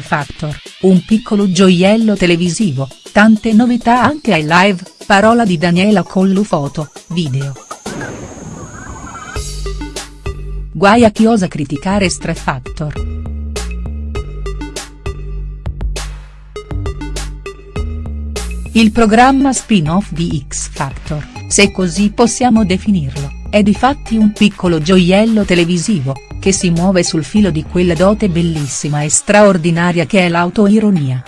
Factor, un piccolo gioiello televisivo, tante novità anche ai live, parola di Daniela Collu foto, video. Guai a chi osa criticare Stra Factor. Il programma spin-off di X Factor, se così possiamo definirlo, è difatti un piccolo gioiello televisivo, che si muove sul filo di quella dote bellissima e straordinaria che è l'autoironia.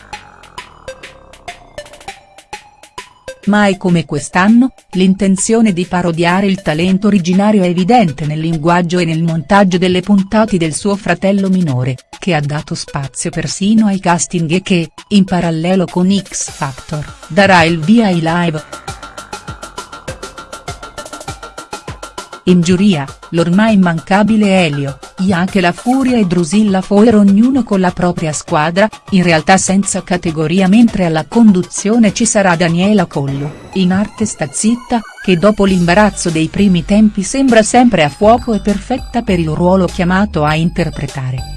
Mai come quest'anno, l'intenzione di parodiare il talento originario è evidente nel linguaggio e nel montaggio delle puntate del suo fratello minore, che ha dato spazio persino ai casting e che, in parallelo con X Factor, darà il via ai live. In giuria, l'ormai immancabile Elio, Iache La Furia e Drusilla Foer ognuno con la propria squadra, in realtà senza categoria mentre alla conduzione ci sarà Daniela Collu, in arte sta zitta, che dopo l'imbarazzo dei primi tempi sembra sempre a fuoco e perfetta per il ruolo chiamato a interpretare.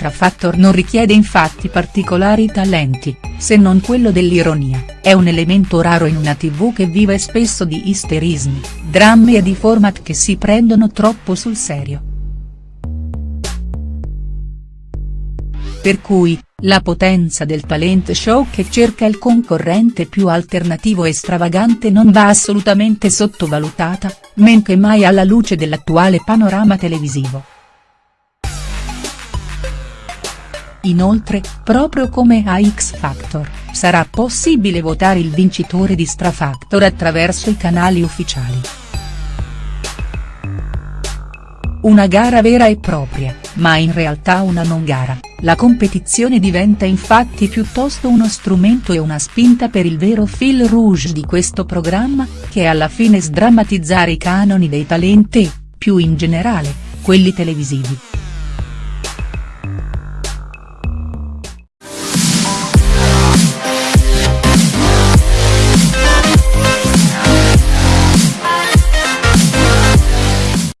Strafactor non richiede infatti particolari talenti, se non quello dell'ironia, è un elemento raro in una tv che vive spesso di isterismi, drammi e di format che si prendono troppo sul serio. Per cui, la potenza del talent show che cerca il concorrente più alternativo e stravagante non va assolutamente sottovalutata, men che mai alla luce dell'attuale panorama televisivo. Inoltre, proprio come a X Factor, sarà possibile votare il vincitore di Strafactor attraverso i canali ufficiali. Una gara vera e propria, ma in realtà una non gara, la competizione diventa infatti piuttosto uno strumento e una spinta per il vero fil rouge di questo programma, che è alla fine sdrammatizzare i canoni dei talenti e, più in generale, quelli televisivi.